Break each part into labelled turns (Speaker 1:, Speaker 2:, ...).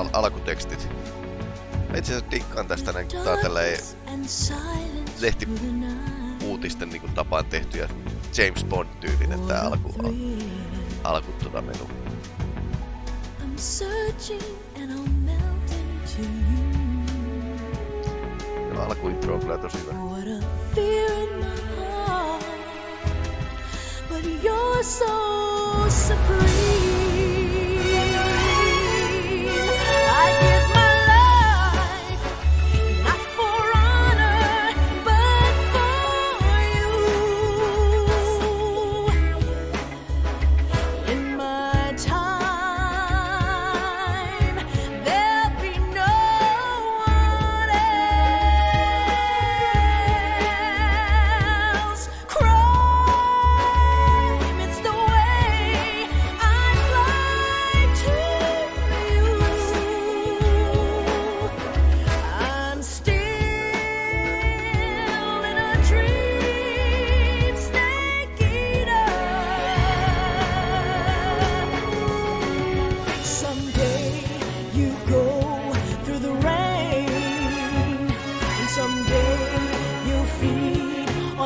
Speaker 1: al alkutekstit. Itse asiassa dikkaan tästä näin, kun tää on tälleen lehti uutisten niin tapaan tehtyjä James Bond-tyylinen tää alku, al, alku tota menu. I'm searching and I'll melt into you. Ja alkuintro on kyllä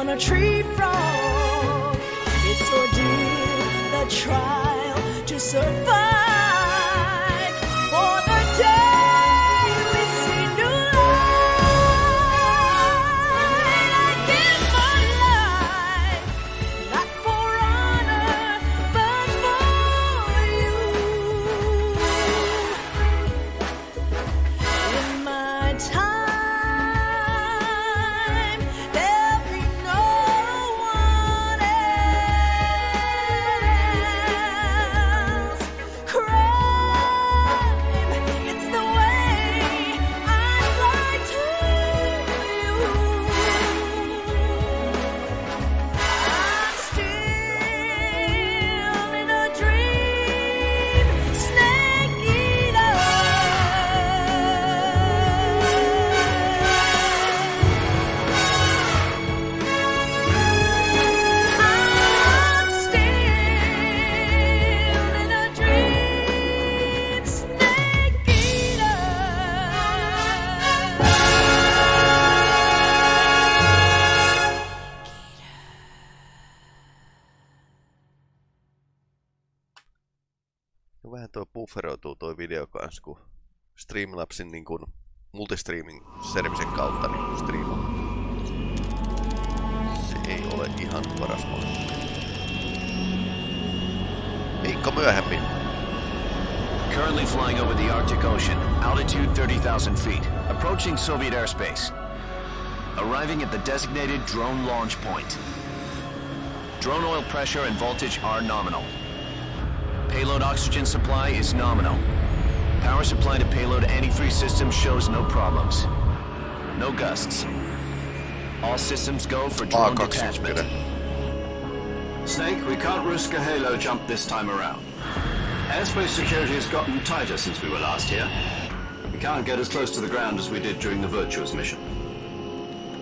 Speaker 1: hyvä. A tree in It's heart, but you're so supreme. Kanssa, kun Streamlabsin niin kuin multistreaming servisen kautta niin. Se ei ole ihan paras. Viikko myöhemmin.
Speaker 2: Currently flying over the Arctic Ocean, altitude 30,000 feet, approaching Soviet airspace. Arriving at the designated drone launch point. Drone oil pressure and voltage are nominal. Payload oxygen supply is nominal. Power supply to payload antifreeze system shows no problems. No gusts. All systems go for drone detachment.
Speaker 3: Snake, we can't risk a halo jump this time around. Airspace security has gotten tighter since we were last here. We can't get as close to the ground as we did during the Virtuous mission.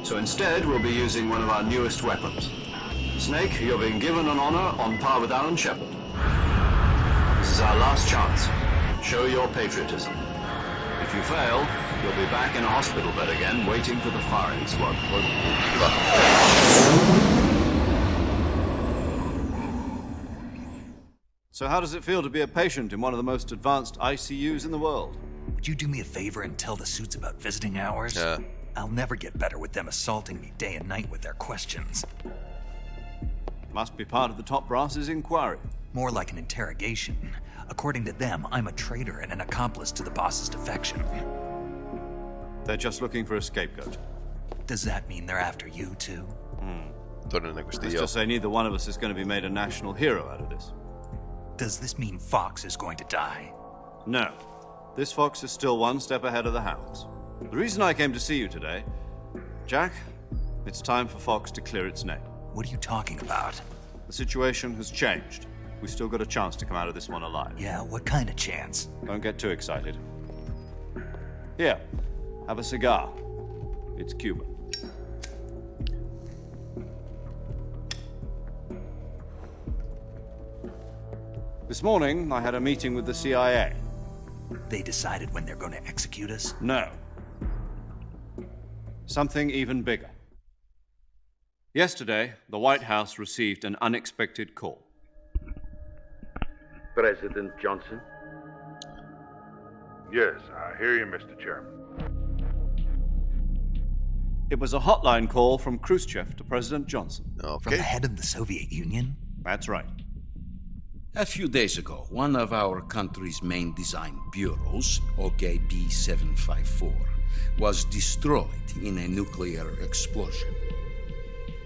Speaker 3: So instead, we'll be using one of our newest weapons. Snake, you're being given an honor on par with Alan Shepard. This is our last chance. Show your patriotism. If you fail, you'll be back in a hospital bed again, waiting for the firing squad.
Speaker 4: So how does it feel to be a patient in one of the most advanced ICUs in the world?
Speaker 5: Would you do me a favor and tell the suits about visiting hours?
Speaker 1: Yeah.
Speaker 5: I'll never get better with them assaulting me day and night with their questions.
Speaker 4: Must be part of the top brass's inquiry.
Speaker 5: More like an interrogation. According to them, I'm a traitor and an accomplice to the boss's defection.
Speaker 4: They're just looking for a scapegoat.
Speaker 5: Does that mean they're after you, too?
Speaker 4: Hmm.
Speaker 1: Let's
Speaker 4: just say neither one of us is going to be made a national hero out of this.
Speaker 5: Does this mean Fox is going to die?
Speaker 4: No. This Fox is still one step ahead of the Hounds. The reason I came to see you today... Jack, it's time for Fox to clear its name.
Speaker 5: What are you talking about?
Speaker 4: The situation has changed we still got a chance to come out of this one alive.
Speaker 5: Yeah, what kind of chance?
Speaker 4: Don't get too excited. Here, have a cigar. It's Cuban. This morning, I had a meeting with the CIA.
Speaker 5: they decided when they're going to execute us?
Speaker 4: No. Something even bigger. Yesterday, the White House received an unexpected call.
Speaker 6: President Johnson?
Speaker 7: Yes, I hear you, Mr. Chairman.
Speaker 4: It was a hotline call from Khrushchev to President Johnson.
Speaker 5: From the head of the Soviet Union?
Speaker 4: That's right.
Speaker 8: A few days ago, one of our country's main design bureaus, OKB 754, was destroyed in a nuclear explosion.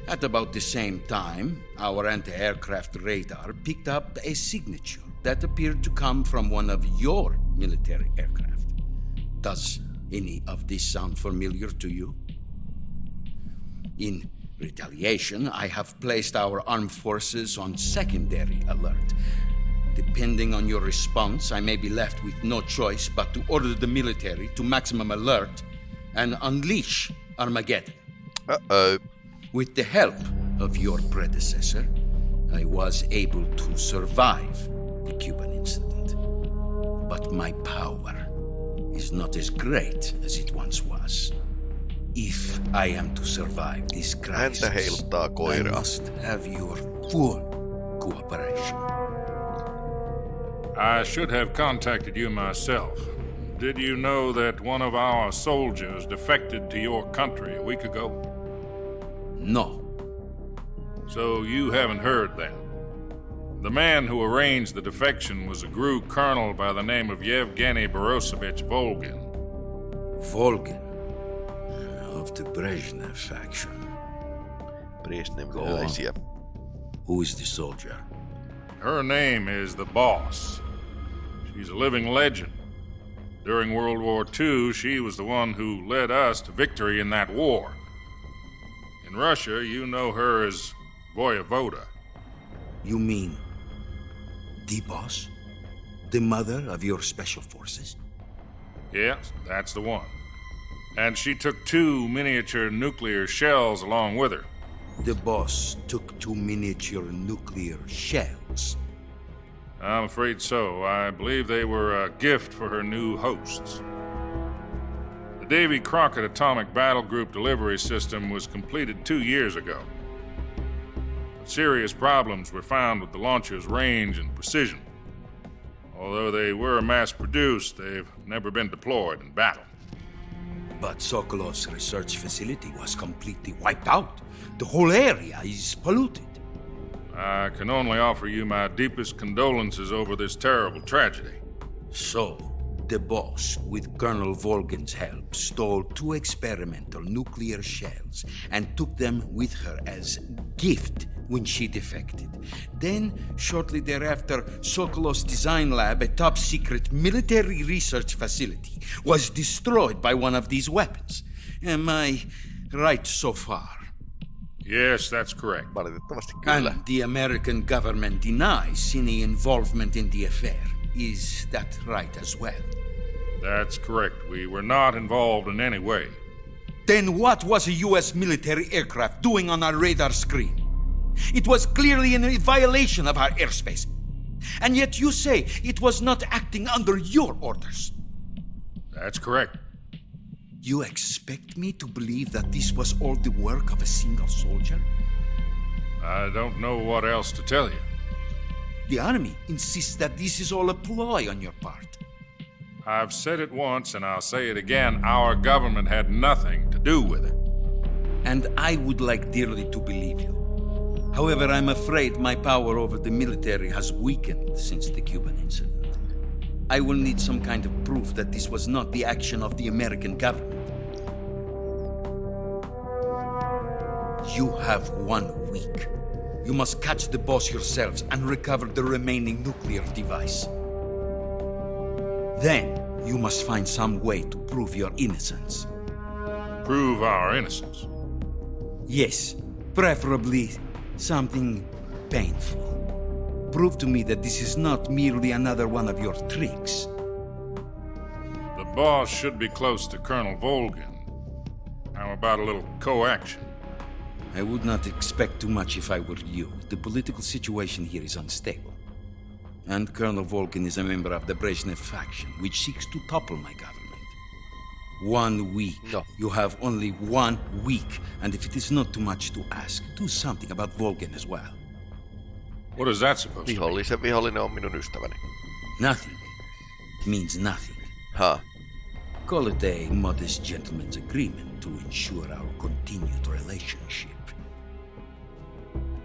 Speaker 8: At about the same time, our anti aircraft radar picked up a signature that appeared to come from one of your military aircraft. Does any of this sound familiar to you? In retaliation, I have placed our armed forces on secondary alert. Depending on your response, I may be left with no choice but to order the military to maximum alert and unleash Armageddon.
Speaker 1: Uh oh.
Speaker 8: With the help of your predecessor, I was able to survive the Cuban incident. But my power is not as great as it once was. If I am to survive this crisis,
Speaker 1: Häntä heiluttaa
Speaker 8: I
Speaker 1: koiraa.
Speaker 8: must have your full cooperation.
Speaker 7: I should have contacted you myself. Did you know that one of our soldiers defected to your country a week ago?
Speaker 8: No,
Speaker 7: So you haven't heard then. The man who arranged the defection was a GRU colonel by the name of Yevgeny Borisovich Volgin.
Speaker 8: Volgin uh, of the Brezhnev faction.
Speaker 1: Brezhnev Brezhneviläisiä.
Speaker 8: Who is the soldier?
Speaker 7: Her name is the Boss. She's a living legend. During World War II, she was the one who led us to victory in that war. In Russia, you know her as Voyevoda.
Speaker 8: You mean the boss? The mother of your special forces?
Speaker 7: Yes, that's the one. And she took two miniature nuclear shells along with her.
Speaker 8: The boss took two miniature nuclear shells.
Speaker 7: I'm afraid so. I believe they were a gift for her new hosts. The Davy Crockett Atomic Battle Group delivery system was completed two years ago. But serious problems were found with the launcher's range and precision. Although they were mass produced, they've never been deployed in battle.
Speaker 8: But Sokolov's research facility was completely wiped out. The whole area is polluted.
Speaker 7: I can only offer you my deepest condolences over this terrible tragedy.
Speaker 8: So, the boss, with Colonel Volgin's help, stole two experimental nuclear shells and took them with her as gift when she defected. Then, shortly thereafter, Sokolov's design lab, a top secret military research facility, was destroyed by one of these weapons. Am I right so far?
Speaker 7: Yes, that's correct.
Speaker 8: And the American government denies any involvement in the affair. Is that right as well?
Speaker 7: That's correct. We were not involved in any way.
Speaker 8: Then what was a US military aircraft doing on our radar screen? It was clearly in a violation of our airspace. And yet you say it was not acting under your orders.
Speaker 7: That's correct.
Speaker 8: You expect me to believe that this was all the work of a single soldier?
Speaker 7: I don't know what else to tell you.
Speaker 8: The army insists that this is all a ploy on your part.
Speaker 7: I've said it once and I'll say it again our government had nothing to do with it.
Speaker 8: And I would like dearly to believe you. However, I'm afraid my power over the military has weakened since the Cuban incident. I will need some kind of proof that this was not the action of the American government. You have one week. You must catch the boss yourselves and recover the remaining nuclear device. Then, you must find some way to prove your innocence.
Speaker 7: Prove our innocence.
Speaker 8: Yes, preferably something painful. Prove to me that this is not merely another one of your tricks.
Speaker 7: The boss should be close to Colonel Volgin. How about a little co-action?
Speaker 8: I would not expect too much if I were you. The political situation here is unstable. And Colonel Volgin is a member of the Brezhnev faction, which seeks to topple my government. One week.
Speaker 1: No.
Speaker 8: You have only one week. And if it is not too much to ask, do something about Volgin as well.
Speaker 7: What is that supposed to mean?
Speaker 1: Vihollisen vihollinen on minun ystäväni.
Speaker 8: Nothing. It means nothing.
Speaker 1: Ha.
Speaker 8: Call it a modest gentleman's agreement to ensure our continued relationship.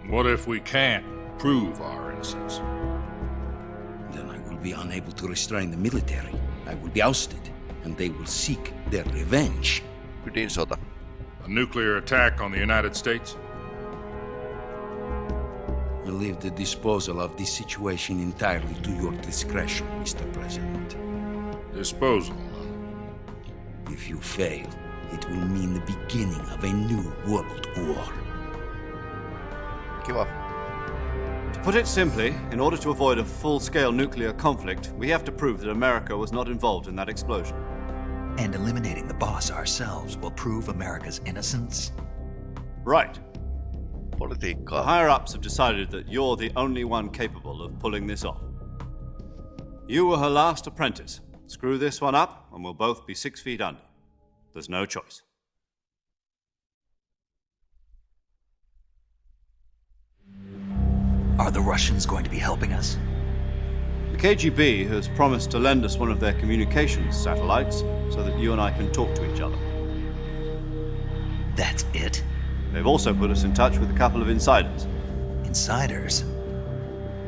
Speaker 7: What if we can't prove our innocence?
Speaker 8: Then I will be unable to restrain the military. I will be ousted, and they will seek their revenge.
Speaker 1: Ydinsota.
Speaker 7: A nuclear attack on the United States?
Speaker 8: I leave the disposal of this situation entirely to your discretion, Mr. President.
Speaker 7: Disposal.
Speaker 8: If you fail, it will mean the beginning of a new world war.
Speaker 1: Kiva.
Speaker 4: To put it simply, in order to avoid a full scale nuclear conflict, we have to prove that America was not involved in that explosion.
Speaker 5: And eliminating the boss ourselves will prove America's innocence?
Speaker 4: Right. The higher ups have decided that you're the only one capable of pulling this off. You were her last apprentice. Screw this one up, and we'll both be six feet under. There's no choice.
Speaker 5: Are the Russians going to be helping us?
Speaker 4: The KGB has promised to lend us one of their communications satellites so that you and I can talk to each other.
Speaker 5: That's it?
Speaker 4: They've also put us in touch with a couple of insiders.
Speaker 5: Insiders?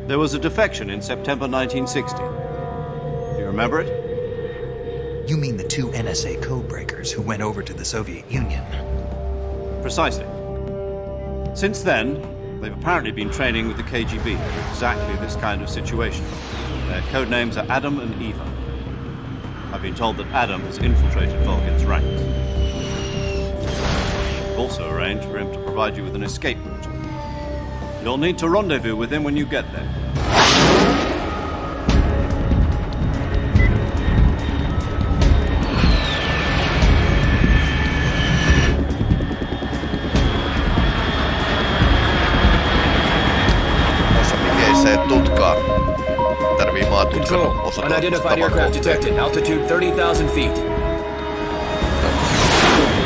Speaker 4: There was a defection in September 1960. Do you remember it?
Speaker 5: You mean the two NSA codebreakers who went over to the Soviet Union?
Speaker 4: Precisely. Since then, they've apparently been training with the KGB for exactly this kind of situation. Their code names are Adam and Eva. I've been told that Adam has infiltrated Volgin's ranks. I've also arranged for him to provide you with an escape route. You'll need to rendezvous with him when you get there.
Speaker 6: Unidentified aircraft detected. Altitude 30,000 feet.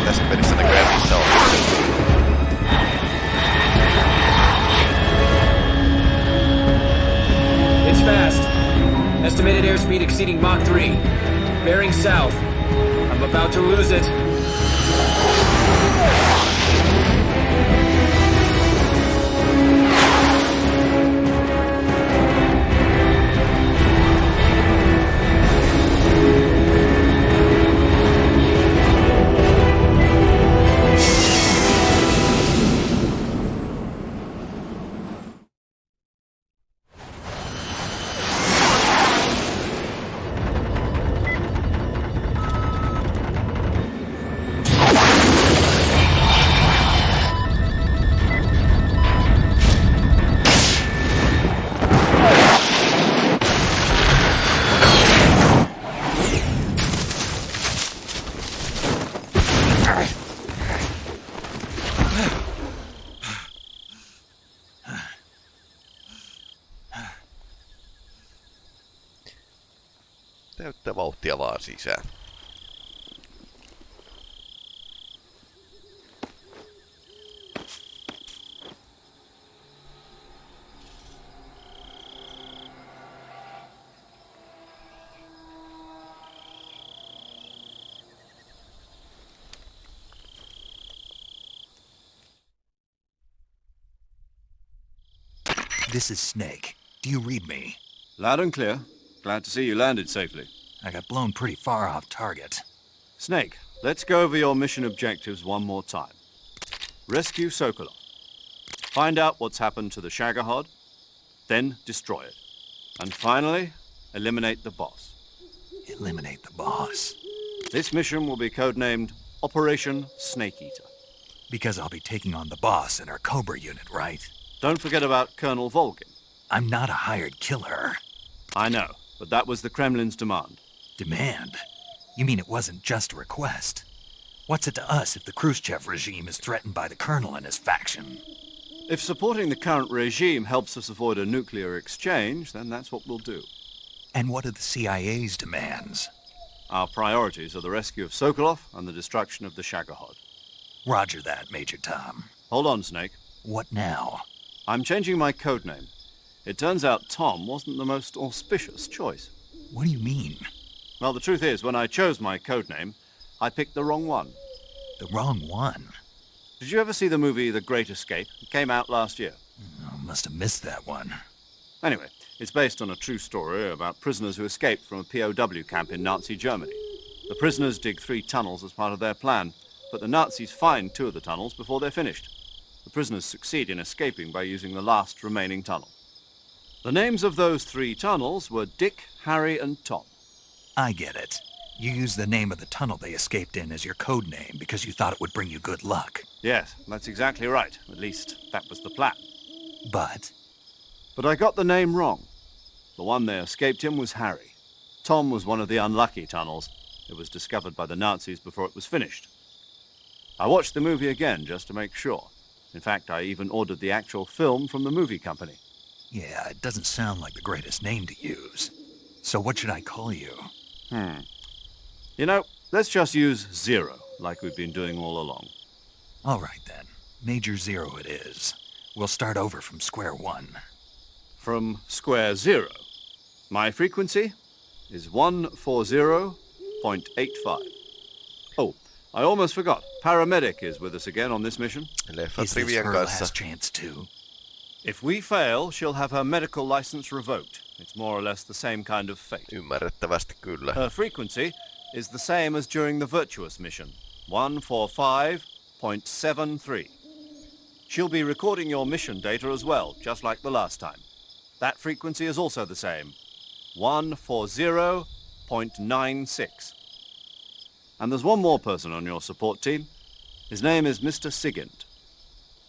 Speaker 1: Tässä pelissä näköjään missä on.
Speaker 6: It's fast. Estimated airspeed exceeding Mach 3. Bearing south. I'm about to lose it.
Speaker 1: Täyttä vauhtia vaan sisään.
Speaker 5: This is Snake. Do you read me?
Speaker 4: Loud and clear. Glad to see you landed safely.
Speaker 5: I got blown pretty far off target.
Speaker 4: Snake, let's go over your mission objectives one more time. Rescue Sokolov. Find out what's happened to the Shagohod, then destroy it. And finally, eliminate the boss.
Speaker 5: Eliminate the boss.
Speaker 4: This mission will be codenamed Operation Snake Eater.
Speaker 5: Because I'll be taking on the boss in our Cobra unit, right?
Speaker 4: Don't forget about Colonel Volgin.
Speaker 5: I'm not a hired killer.
Speaker 4: I know, but that was the Kremlin's demand.
Speaker 5: Demand? You mean it wasn't just a request? What's it to us if the Khrushchev regime is threatened by the colonel and his faction?
Speaker 4: If supporting the current regime helps us avoid a nuclear exchange, then that's what we'll do.
Speaker 5: And what are the CIA's demands?
Speaker 4: Our priorities are the rescue of Sokolov and the destruction of the Shagohod.
Speaker 5: Roger that, Major Tom.
Speaker 4: Hold on, Snake.
Speaker 5: What now?
Speaker 4: I'm changing my code name. It turns out Tom wasn't the most auspicious choice.
Speaker 5: What do you mean?
Speaker 4: Well, the truth is, when I chose my code name, I picked the wrong one.
Speaker 5: The wrong one?
Speaker 4: Did you ever see the movie The Great Escape? It came out last year.
Speaker 5: Oh, must have missed that one.
Speaker 4: Anyway, it's based on a true story about prisoners who escaped from a POW camp in Nazi Germany. The prisoners dig three tunnels as part of their plan, but the Nazis find two of the tunnels before they're finished. The prisoners succeed in escaping by using the last remaining tunnel. The names of those three tunnels were Dick, Harry, and Tom.
Speaker 5: I get it. You used the name of the tunnel they escaped in as your code name because you thought it would bring you good luck.
Speaker 4: Yes, that's exactly right. At least, that was the plan.
Speaker 5: But?
Speaker 4: But I got the name wrong. The one they escaped in was Harry. Tom was one of the unlucky tunnels. It was discovered by the Nazis before it was finished. I watched the movie again just to make sure. In fact, I even ordered the actual film from the movie company.
Speaker 5: Yeah, it doesn't sound like the greatest name to use. So what should I call you?
Speaker 4: Hmm. You know, let's just use Zero, like we've been doing all along.
Speaker 5: All right, then. Major Zero it is. We'll start over from square one.
Speaker 4: From square zero. My frequency is 140.85. Oh, I almost forgot. Paramedic is with us again on this mission.
Speaker 1: Leffat
Speaker 5: Is this her last chance too?
Speaker 4: If we fail, she'll have her medical license revoked. It's more or less the same kind of fate.
Speaker 1: Ymmärrettävästi kyllä.
Speaker 4: Her frequency is the same as during the Virtuous mission 145.73. She'll be recording your mission data as well, just like the last time. That frequency is also the same 140.96. And there's one more person on your support team. His name is Mr. Sigint.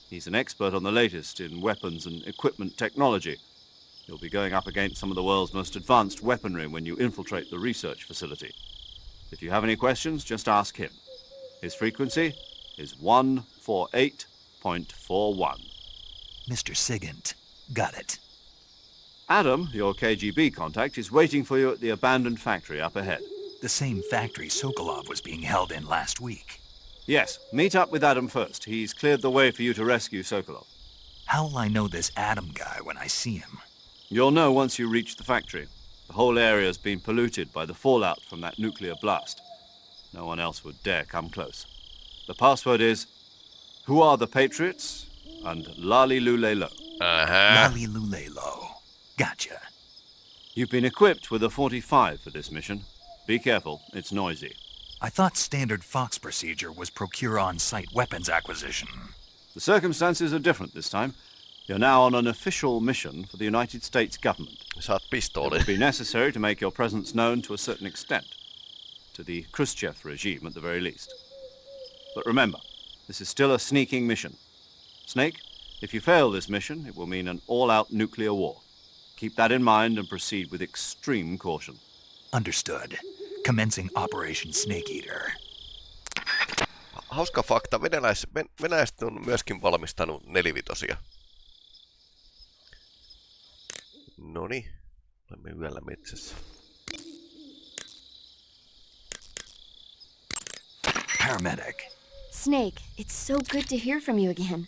Speaker 4: He's an expert on the latest in weapons and equipment technology. You'll be going up against some of the world's most advanced weaponry when you infiltrate the research facility. If you have any questions, just ask him. His frequency is 148.41.
Speaker 5: Mr. Sigint. Got it.
Speaker 4: Adam, your KGB contact, is waiting for you at the abandoned factory up ahead.
Speaker 5: The same factory Sokolov was being held in last week.
Speaker 4: Yes, meet up with Adam first. He's cleared the way for you to rescue Sokolov.
Speaker 5: How'll I know this Adam guy when I see him?
Speaker 4: You'll know once you reach the factory. The whole area's been polluted by the fallout from that nuclear blast. No one else would dare come close. The password is Who are the Patriots? and La-Li-Lu-Le-Lo.
Speaker 1: Ähä.
Speaker 5: Uh-huh. La-Li-Lu-Le-Lo. Gotcha.
Speaker 4: You've been equipped with a 45 for this mission. Be careful, it's noisy.
Speaker 5: I thought standard Fox procedure was procure on-site weapons acquisition.
Speaker 4: The circumstances are different this time. You're now on an official mission for the United States government.
Speaker 1: Saat
Speaker 4: It
Speaker 1: pistooli.
Speaker 4: would be necessary to make your presence known to a certain extent. To the Khrushchev regime, at the very least. But remember, this is still a sneaking mission. Snake, if you fail this mission, it will mean an all-out nuclear war. Keep that in mind and proceed with extreme caution.
Speaker 5: Understood. Commencing Operation Snake Eater.
Speaker 1: Hauska fakta, venäläis, ven, venäläiset on myöskin valmistanut nelivitosia. Noni, olemme yöllä metsässä.
Speaker 5: Paramedic.
Speaker 9: Snake, it's so good to hear from you again.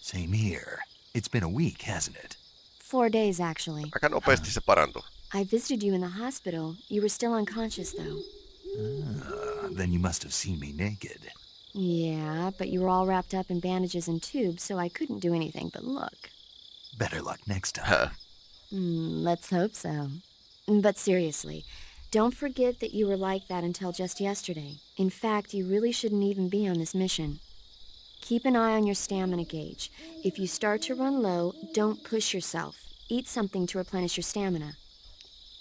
Speaker 5: Same here. It's been a week, hasn't it?
Speaker 9: Four days, actually.
Speaker 1: Aika nopeasti se parantui.
Speaker 9: I visited you in the hospital. You were still unconscious, though.
Speaker 5: Uh, then you must have seen me naked.
Speaker 9: Yeah, but you were all wrapped up in bandages and tubes, so I couldn't do anything but look.
Speaker 5: Better luck next time.
Speaker 1: Hä?
Speaker 9: Hmm, let's hope so. But seriously, don't forget that you were like that until just yesterday. In fact, you really shouldn't even be on this mission. Keep an eye on your stamina gauge. If you start to run low, don't push yourself. Eat something to replenish your stamina.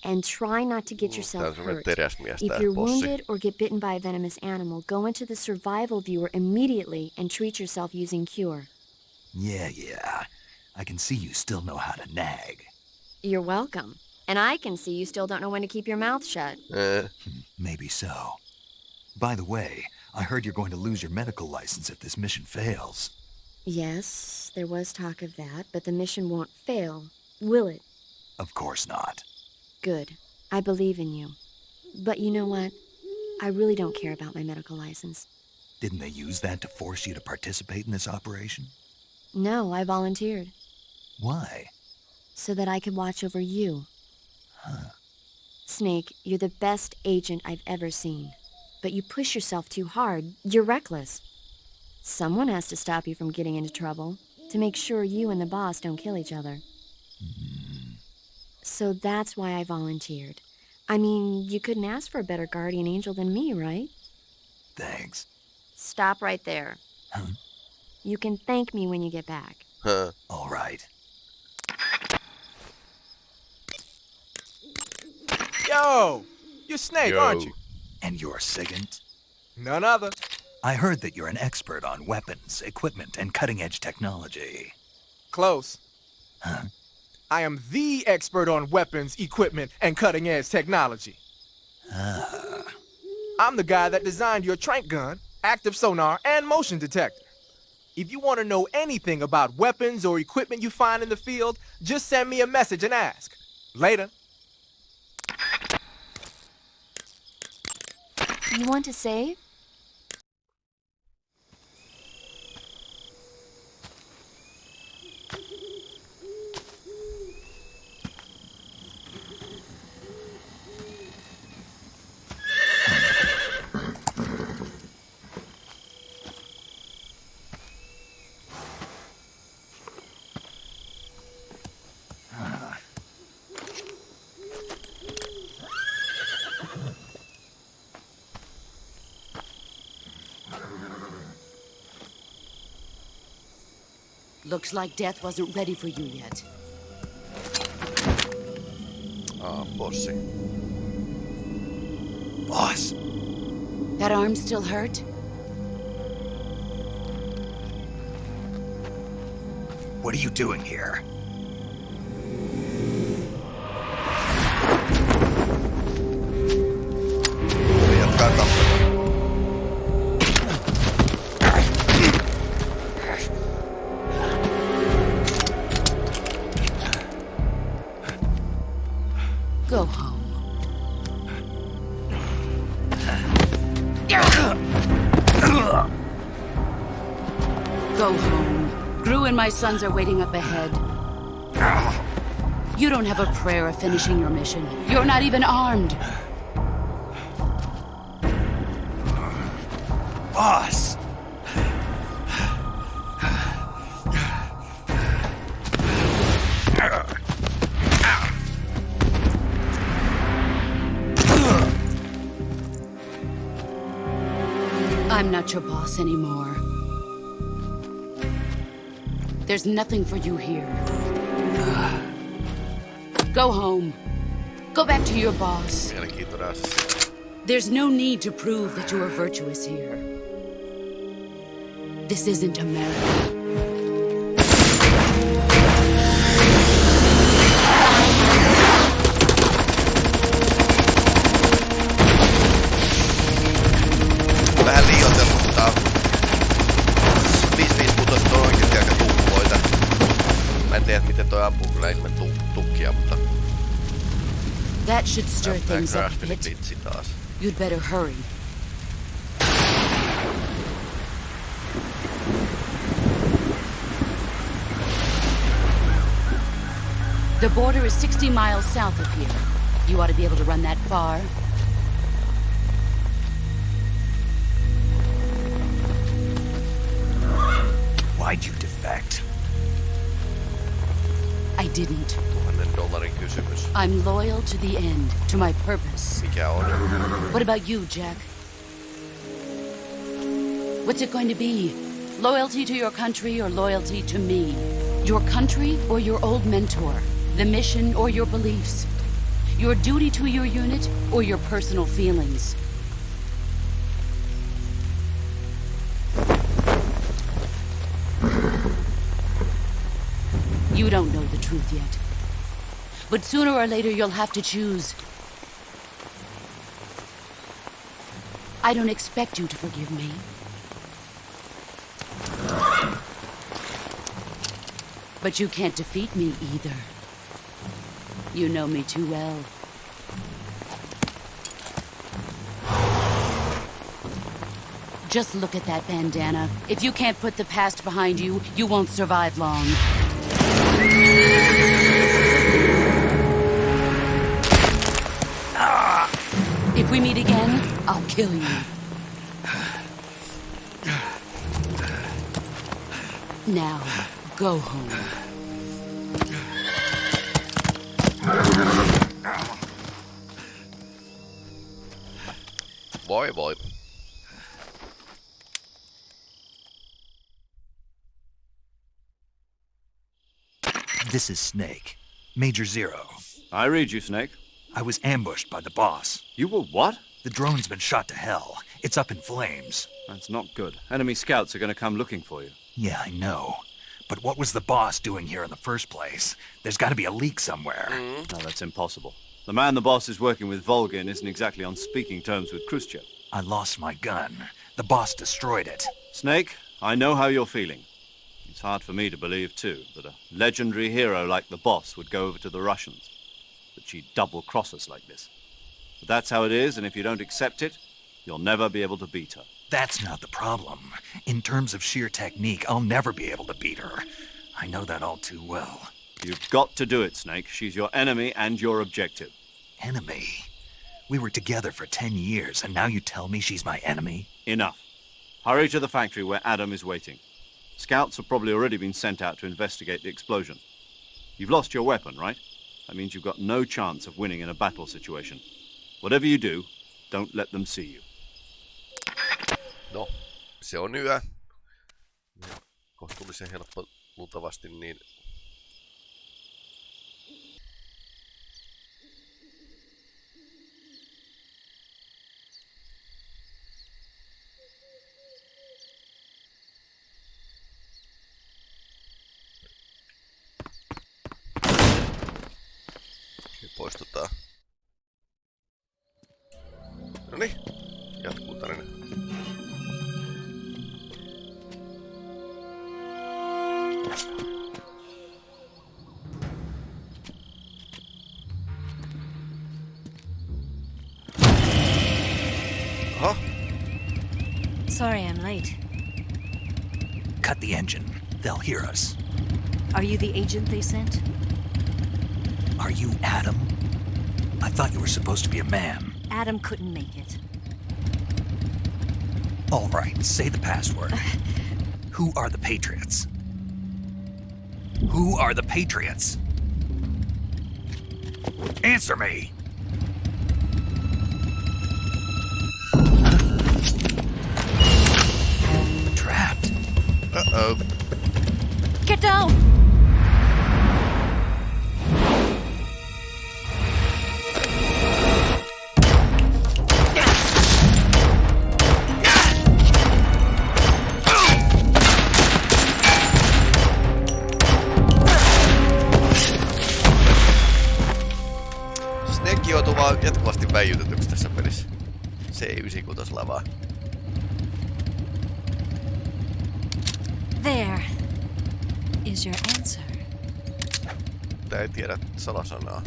Speaker 9: And try not to get yourself hurt. If you're wounded or get bitten by a venomous animal, go into the survival viewer immediately and treat yourself using cure.
Speaker 5: Yeah, yeah. I can see you still know how to nag.
Speaker 9: You're welcome. And I can see you still don't know when to keep your mouth shut.
Speaker 1: Äh,
Speaker 5: Maybe so. By the way, I heard you're going to lose your medical license if this mission fails.
Speaker 9: Yes, there was talk of that, but the mission won't fail, will it?
Speaker 5: Of course not.
Speaker 9: Good. I believe in you. But you know what? I really don't care about my medical license.
Speaker 5: Didn't they use that to force you to participate in this operation?
Speaker 9: No, I volunteered.
Speaker 5: Why?
Speaker 9: So that I could watch over you.
Speaker 5: Huh.
Speaker 9: Snake, you're the best agent I've ever seen. But you push yourself too hard. You're reckless. Someone has to stop you from getting into trouble, to make sure you and the boss don't kill each other. Mm-hmm. So that's why I volunteered. I mean, you couldn't ask for a better guardian angel than me, right?
Speaker 5: Thanks.
Speaker 9: Stop right there.
Speaker 5: Huh?
Speaker 9: You can thank me when you get back.
Speaker 1: Huh.
Speaker 5: All right.
Speaker 10: Yo! You're Snake,
Speaker 1: Yo.
Speaker 10: aren't you?
Speaker 5: And you're Sigint?
Speaker 10: None other.
Speaker 5: I heard that you're an expert on weapons, equipment, and cutting-edge technology.
Speaker 10: Close.
Speaker 5: Huh?
Speaker 10: I am the expert on weapons, equipment, and cutting edge technology.
Speaker 5: Ah.
Speaker 10: I'm the guy that designed your tranq gun, active sonar, and motion detector. If you want to know anything about weapons or equipment you find in the field, just send me a message and ask. Later.
Speaker 9: You want to save?
Speaker 11: Looks like death wasn't ready for you yet.
Speaker 1: Ah, bossi.
Speaker 5: Boss,
Speaker 11: That arm still hurt?
Speaker 5: what are you doing here?
Speaker 1: Eli jatkaa tappelua.
Speaker 11: Go home. GRU and my sons are waiting up ahead. You don't have a prayer of finishing your mission. You're not even armed.
Speaker 5: Boss!
Speaker 11: I'm not your boss anymore. There's nothing for you here. Go home. Go back to your boss. There's no need to prove that you are virtuous here. This isn't America. Should stir
Speaker 1: näyttää
Speaker 11: things up a
Speaker 1: Craftsmanin
Speaker 11: bit. You'd better hurry. The border is 60 miles south of here. You ought to be able to run that far.
Speaker 5: Why'd you defect?
Speaker 11: Didn't.
Speaker 1: Tuhannen dollarin kysymys.
Speaker 11: I'm loyal to the end, to my purpose.
Speaker 1: Mikä on?
Speaker 11: What about you, Jack? What's it going to be? Loyalty to your country or loyalty to me? Your country or your old mentor? The mission or your beliefs? Your duty to your unit or your personal feelings? Truth yet. But sooner or later you'll have to choose. I don't expect you to forgive me. But you can't defeat me either. You know me too well. Just look at that bandana. If you can't put the past behind you, you won't survive long. Ah. If we meet again, I'll kill you. Now, go home.
Speaker 1: Boy, voi.
Speaker 5: This is Snake. Major Zero.
Speaker 4: I read you, Snake.
Speaker 5: I was ambushed by the boss.
Speaker 4: You were what?
Speaker 5: The drone's been shot to hell. It's up in flames.
Speaker 4: That's not good. Enemy scouts are going to come looking for you.
Speaker 5: Yeah, I know. But what was the boss doing here in the first place? There's got to be a leak somewhere. Mm.
Speaker 4: No, that's impossible. The man the boss is working with, Volgin, isn't exactly on speaking terms with Khrushchev.
Speaker 5: I lost my gun. The boss destroyed it.
Speaker 4: Snake, I know how you're feeling. It's hard for me to believe, too, that a legendary hero like the boss would go over to the Russians. That she'd double cross us like this. But that's how it is, and if you don't accept it, you'll never be able to beat her.
Speaker 5: That's not the problem. In terms of sheer technique, I'll never be able to beat her. I know that all too well.
Speaker 4: You've got to do it, Snake. She's your enemy and your objective.
Speaker 5: Enemy? We were together for ten years, and now you tell me she's my enemy?
Speaker 4: Enough. Hurry to the factory where Adam is waiting. Scouts have probably already been sent out to investigate the explosion. You've lost your weapon, right? That means you've got no chance of winning in a battle situation. Whatever you do, don't let them see you.
Speaker 1: No, se on. Ja kohtuullisen helppo luultavasti niin Okei, poistutaan. Noniin, jatkuu tarina. Aha,
Speaker 12: Sorry I'm late.
Speaker 5: Cut the engine. They'll hear us.
Speaker 12: Are you the agent they sent?
Speaker 5: Are you Adam? I thought you were supposed to be a man.
Speaker 12: Adam couldn't make it.
Speaker 5: All right, say the password. Who are the Patriots? Who are the Patriots? Answer me! Trapped.
Speaker 1: uh-oh.
Speaker 12: Get down!
Speaker 1: Tää ei tiedä salasanaa.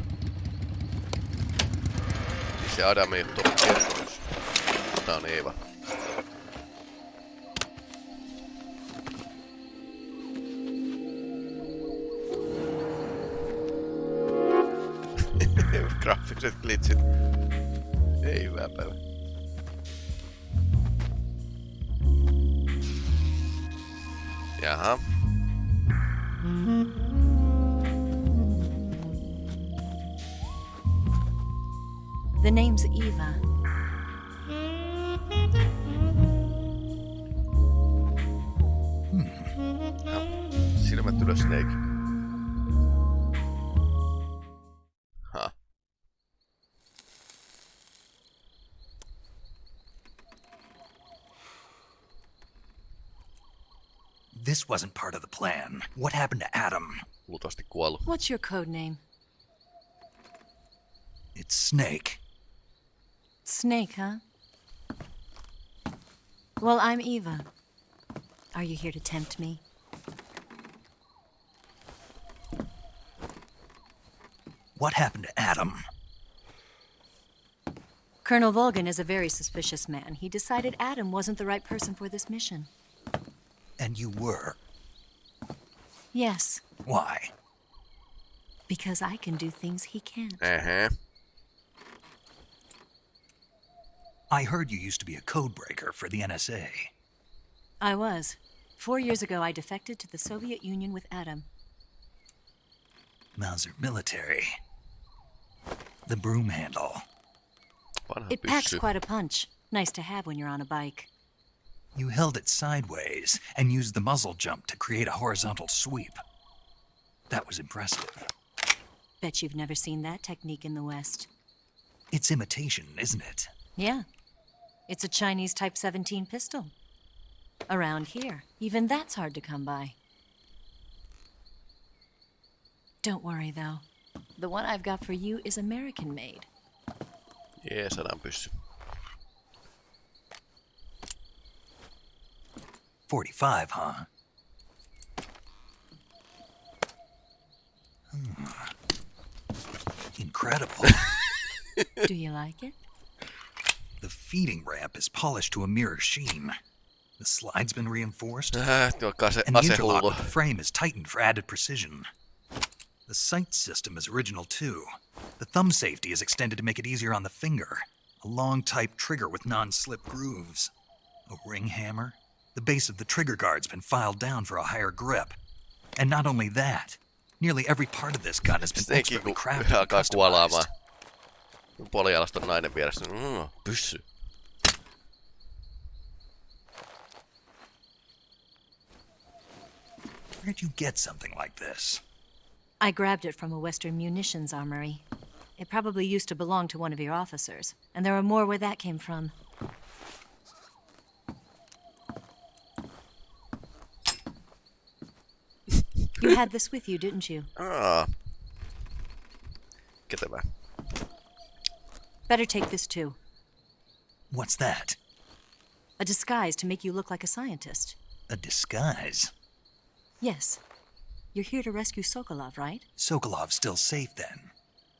Speaker 1: Siis se Adam ei. Tää on Eeva. Graafiset glitchit. Ei hyvää päivää. Jaha.
Speaker 5: What happened to Adam?
Speaker 1: Luultavasti kuollut.
Speaker 12: What's your code name?
Speaker 5: It's Snake.
Speaker 12: Snake, huh? Well, I'm Eva. Are you here to tempt me?
Speaker 5: What happened to Adam?
Speaker 12: Colonel Volgin is a very suspicious man. He decided Adam wasn't the right person for this mission.
Speaker 5: And you were.
Speaker 12: Yes,
Speaker 5: Why?
Speaker 12: because I can do things he can't.
Speaker 1: Uh-huh.
Speaker 5: I heard you used to be a code breaker for the NSA.
Speaker 12: I was. Four years ago, I defected to the Soviet Union with Adam.
Speaker 5: Mauser military. The broom handle.
Speaker 12: It packs quite a punch. Nice to have when you're on a bike.
Speaker 5: You held it sideways and used the muzzle jump to create a horizontal sweep. That was impressive.
Speaker 12: Bet you've never seen that technique in the West.
Speaker 5: It's imitation, isn't it?
Speaker 12: Yeah. It's a Chinese Type 17 pistol. Around here, even that's hard to come by. Don't worry, though. The one I've got for you is American made.
Speaker 1: Jee, sadan
Speaker 5: 45, huh? Hmm. Incredible.
Speaker 12: Do you like it?
Speaker 5: the feeding ramp is polished to a mirror sheen. The slide's been reinforced.
Speaker 1: Tuo kase,
Speaker 5: and the interlock
Speaker 1: asehullu.
Speaker 5: with the frame is tightened for added precision. The sight system is original too. The thumb safety is extended to make it easier on the finger. A long type trigger with non slip grooves. A ring hammer. The base of the trigger guard's been filed down for a higher grip. And not only that, nearly every part of this gun has been
Speaker 1: Snakekin
Speaker 5: expertly
Speaker 1: kun
Speaker 5: crafted and
Speaker 1: alkaa kuolaamaan.
Speaker 5: customized.
Speaker 1: Kun Polialasta nainen vieressä. Mm, pyssy.
Speaker 5: Where'd you get something like this?
Speaker 12: I grabbed it from a Western munitions armory. It probably used to belong to one of your officers, and there are more where that came from. You had this with you, didn't you?
Speaker 1: Ah. Get that back.
Speaker 12: Better take this too.
Speaker 5: What's that?
Speaker 12: A disguise to make you look like a scientist.
Speaker 5: A disguise?
Speaker 12: Yes. You're here to rescue Sokolov, right?
Speaker 5: Sokolov's still safe then.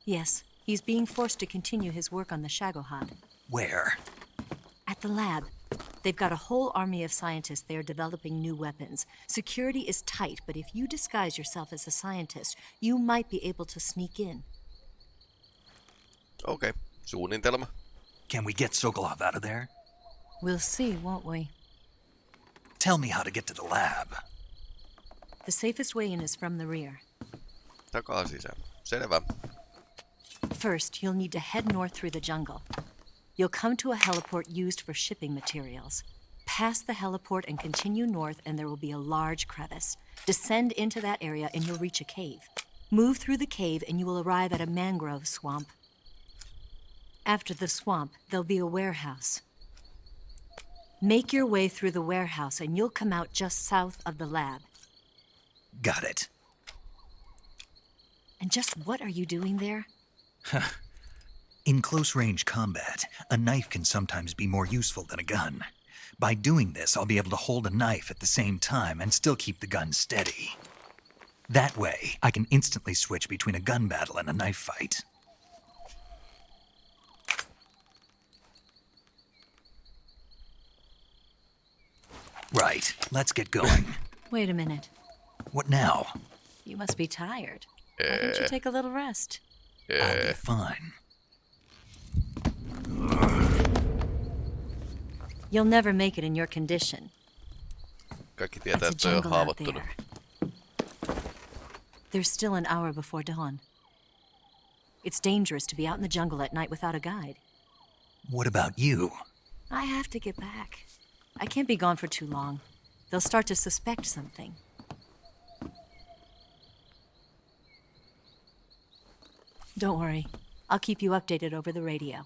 Speaker 12: Yes. He's being forced to continue his work on the Shagohod.
Speaker 5: Where?
Speaker 12: At the lab. They've got a whole army of scientists there developing new weapons. Security is tight, but if you disguise yourself as a scientist, you might be able to sneak in.
Speaker 1: Okei, okay. suunnitelma.
Speaker 5: Can we get Sokolov out of there?
Speaker 12: We'll see, won't we?
Speaker 5: Tell me how to get to the lab.
Speaker 12: The safest way in is from the rear.
Speaker 1: Takaa sisään. Selvä.
Speaker 12: First, you'll need to head north through the jungle. You'll come to a heliport used for shipping materials. Pass the heliport and continue north, and there will be a large crevice. Descend into that area, and you'll reach a cave. Move through the cave, and you will arrive at a mangrove swamp. After the swamp, there'll be a warehouse. Make your way through the warehouse, and you'll come out just south of the lab.
Speaker 5: Got it.
Speaker 12: And just what are you doing there?
Speaker 5: In close range combat, a knife can sometimes be more useful than a gun. By doing this, I'll be able to hold a knife at the same time and still keep the gun steady. That way, I can instantly switch between a gun battle and a knife fight. Right, let's get going.
Speaker 12: Wait a minute.
Speaker 5: what now?
Speaker 12: You must be tired. Why don't you take a little rest?
Speaker 5: I'll be fine.
Speaker 12: You'll never make it in your condition.
Speaker 1: Kaikki tietää,
Speaker 12: It's a
Speaker 1: että on
Speaker 12: jungle out
Speaker 1: haavoittunut.
Speaker 12: there. There's still an hour before dawn. It's dangerous to be out in the jungle at night without a guide.
Speaker 5: What about you?
Speaker 12: I have to get back. I can't be gone for too long. They'll start to suspect something. Don't worry. I'll keep you updated over the radio.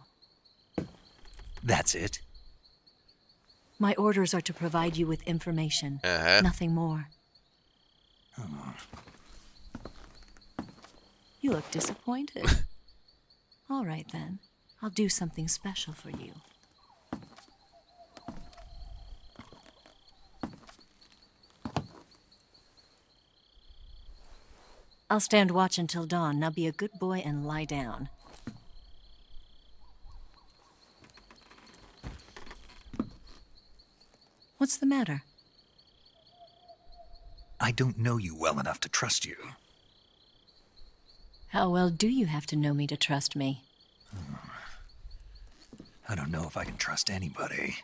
Speaker 5: That's it?
Speaker 12: My orders are to provide you with information.
Speaker 1: Uh-huh.
Speaker 12: Nothing more. You look disappointed. All right then. I'll do something special for you. I'll stand watch until dawn. Now be a good boy and lie down. What's the matter?
Speaker 5: I don't know you well enough to trust you.
Speaker 12: How well do you have to know me to trust me? Hmm.
Speaker 5: I don't know if I can trust anybody.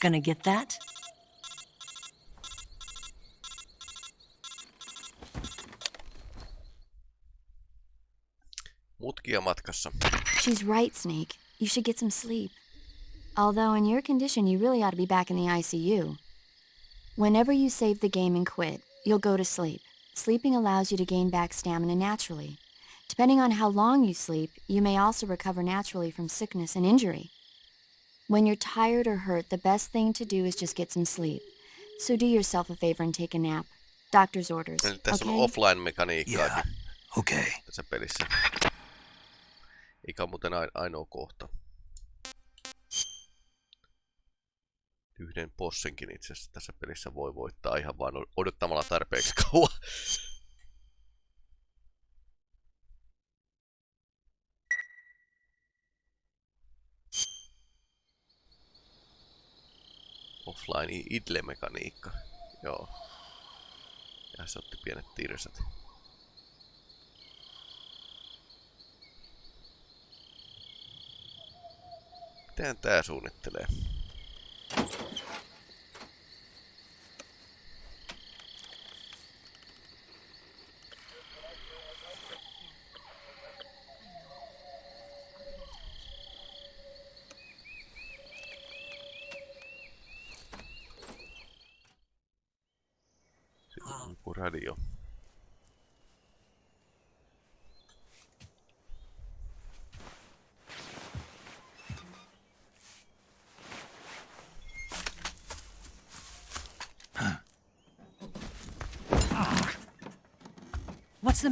Speaker 12: Gonna get that?
Speaker 13: Mutkia matkassa.
Speaker 9: She's right, Snake. You should get some sleep. Although, in your condition, you really ought to be back in the ICU. Whenever you save the game and quit, you'll go to sleep. Sleeping allows you to gain back stamina naturally. Depending on how long you sleep, you may also recover naturally from sickness and injury. When you're tired or hurt, the best thing to do is just get some sleep. So do yourself a favor and take a nap. Doctor's orders.
Speaker 13: Eli tässä
Speaker 9: okay?
Speaker 13: on offline-mekaniikkaakin
Speaker 5: Yeah. Okay.
Speaker 13: tässä pelissä. Eikä muuten ai- ainoa kohta. Yhden bossinkin itse asiassa tässä pelissä voi voittaa ihan vain odottamalla tarpeeksi kauan. Offline idle-mekaniikka. Joo. Ja se otti pienet tirsat. Miten tää suunnittelee? radio.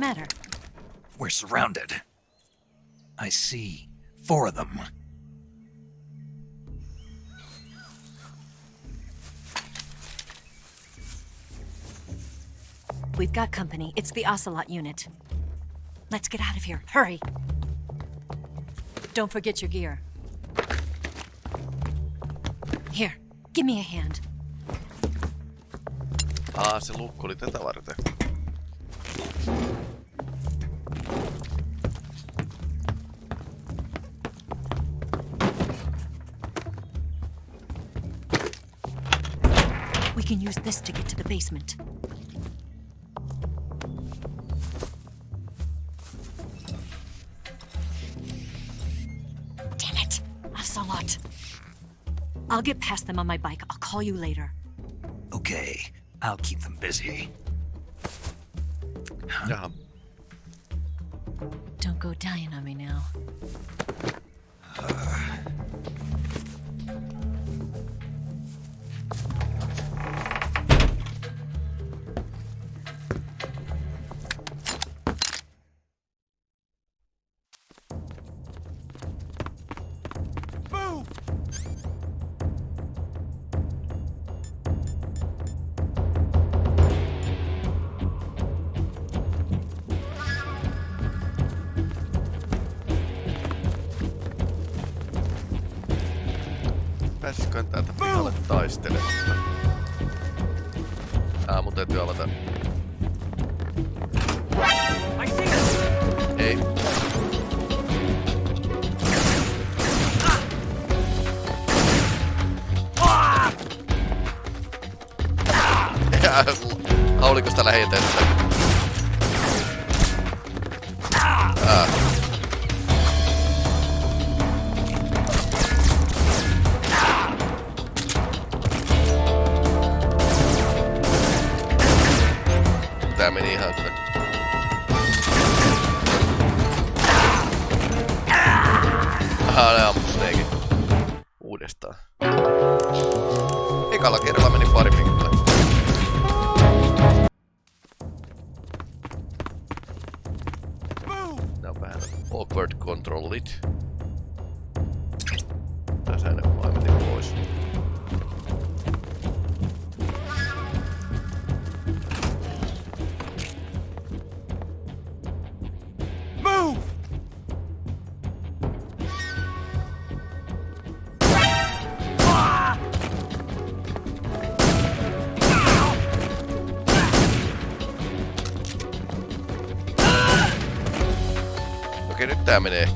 Speaker 12: Matter?
Speaker 5: We're surrounded. I see four of them.
Speaker 12: We've got company. It's the Ocelot unit. Let's get out of here. Hurry. Don't forget your gear. Here, give me a hand.
Speaker 13: Aa, se lukko oli tätä varten.
Speaker 12: Can use this to get to the basement. Damn it! Ocelot. I'll get past them on my bike. I'll call you later.
Speaker 5: Okay, I'll keep them busy.
Speaker 13: Jaha. Uh-huh.
Speaker 12: Don't go dying on me now.
Speaker 13: Aa. Okei,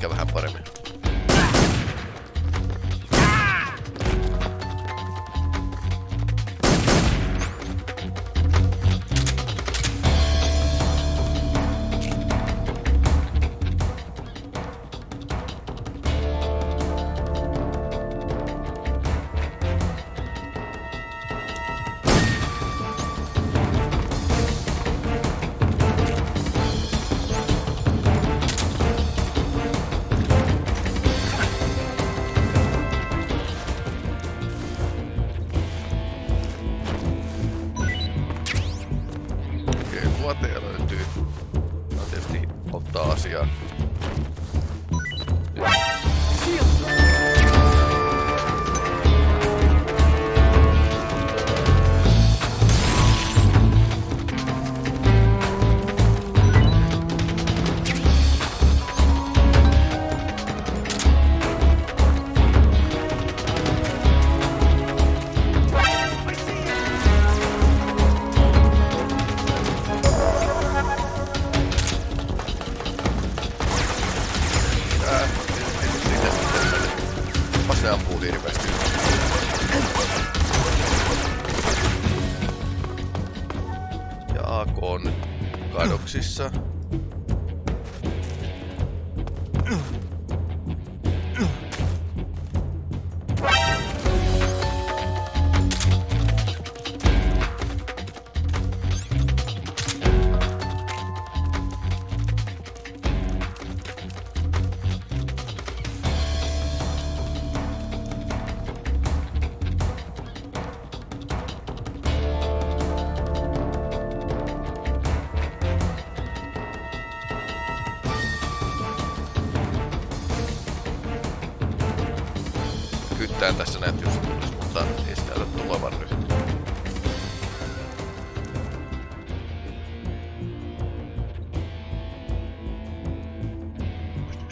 Speaker 13: Kyttään tässä just tulisi, mutta ei sitä tulevan nyt.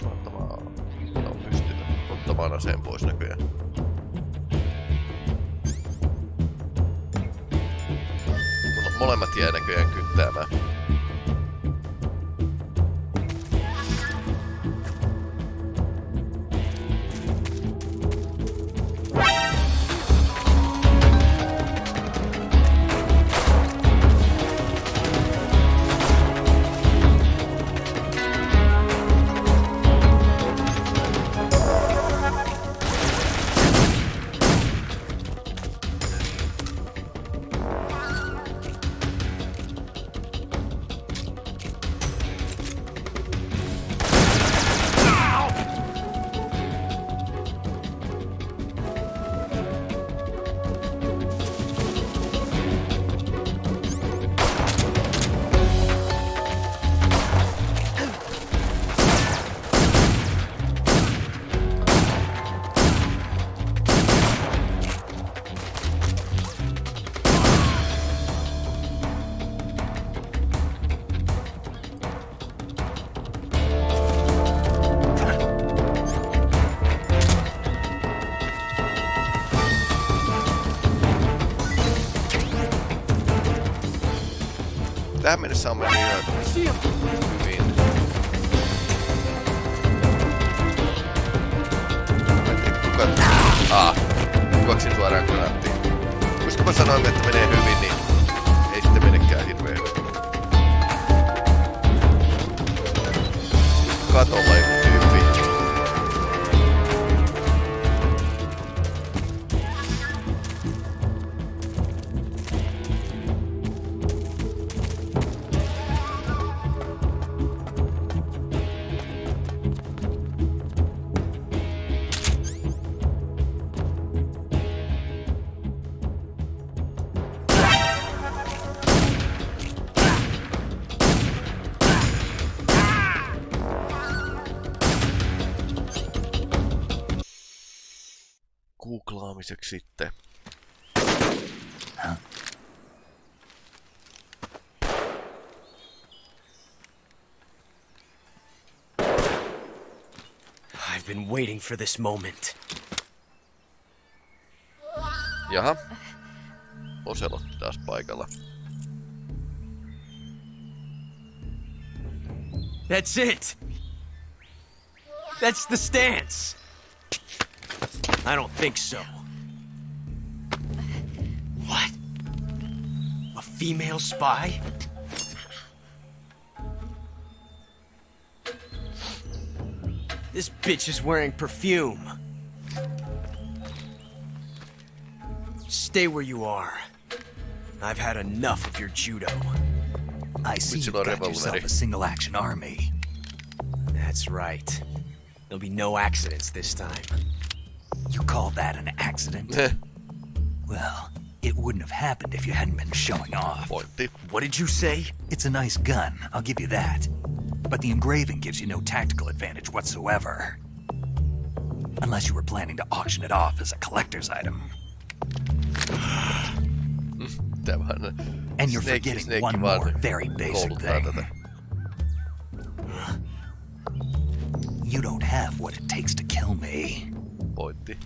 Speaker 13: Ottamaan... No pois näköjään. Mulla molemmat jää näköjään kyttäämään. Tähän mennessä on mennyt ihan hyvin. Mä en tiedä kuka... Aa, kukaksin suoraan granaattiin. Koska mä sanoin, että menee hyvin, niin ei sitten menekään hirveen hyvin. Katolla joku
Speaker 14: waiting for this moment.
Speaker 1: Jaha. Ocelot taas paikalla.
Speaker 14: That's it. That's the stance. I don't think so. What? A female spy? This bitch is wearing perfume. Stay where you are. I've had enough of your judo.
Speaker 5: I see you've got yourself a single-action army.
Speaker 14: That's right. There'll be no accidents this time.
Speaker 5: You call that an accident? well, it wouldn't have happened if you hadn't been showing off.
Speaker 14: What did you say?
Speaker 5: It's a nice gun, I'll give you that. But the engraving gives you no tactical advantage whatsoever. Unless you were planning to auction it off as a collector's item. and you're forgetting one more very basic thing. You don't have what it takes to kill me.
Speaker 1: Pointti.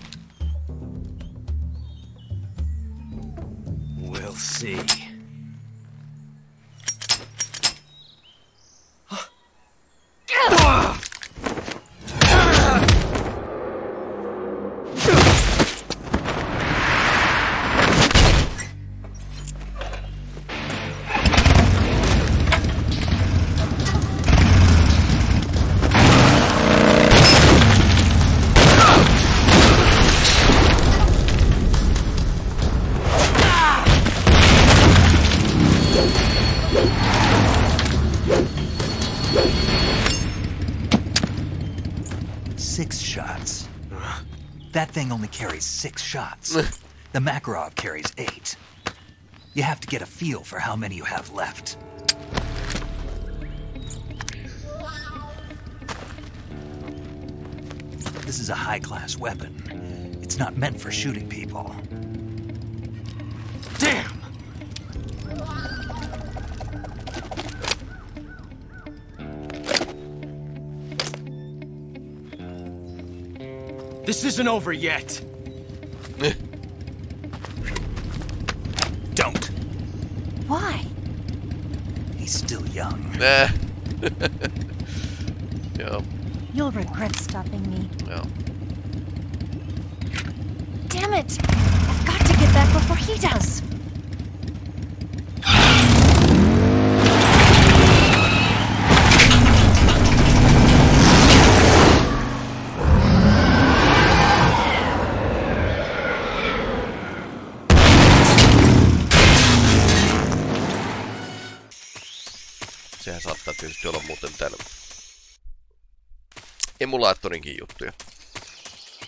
Speaker 14: We'll see.
Speaker 5: That thing only carries six shots. the Makarov carries eight. You have to get a feel for how many you have left. This is a high-class weapon. It's not meant for shooting people.
Speaker 14: Damn! This isn't over yet.
Speaker 5: Don't.
Speaker 12: Why?
Speaker 5: He's still young.
Speaker 1: Nah. Joo.
Speaker 12: You'll regret stopping me.
Speaker 1: Joo.
Speaker 12: Damn it! I've got to get back before he does.
Speaker 1: emulaattorinkin juttuja.